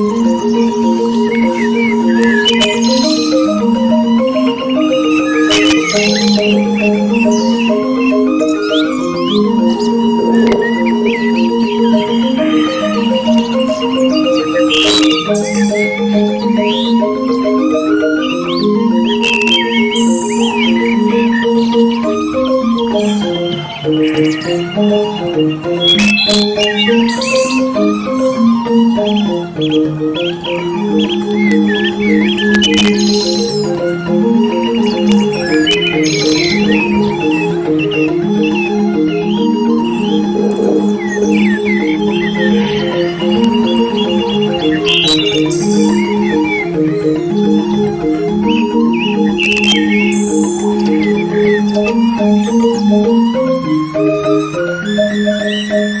Música Thank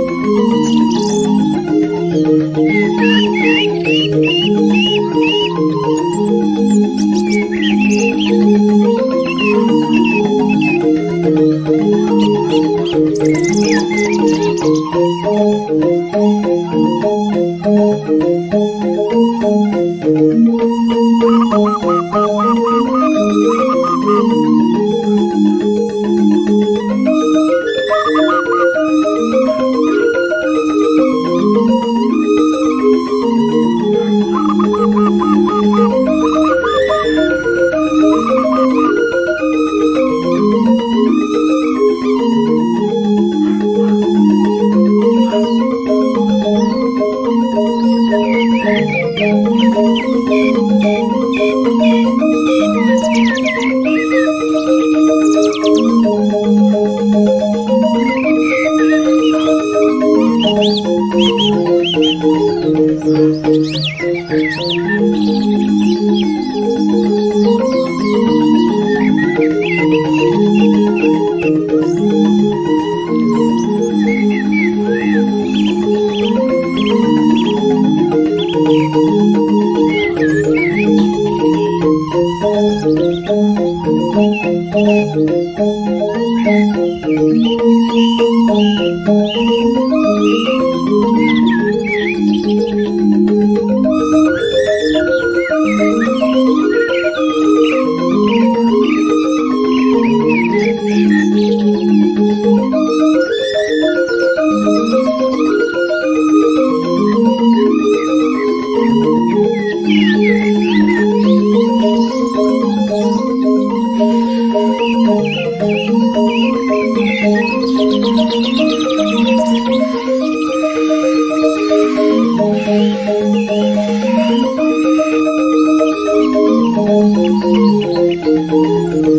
Música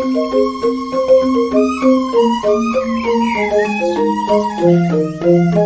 Thank you.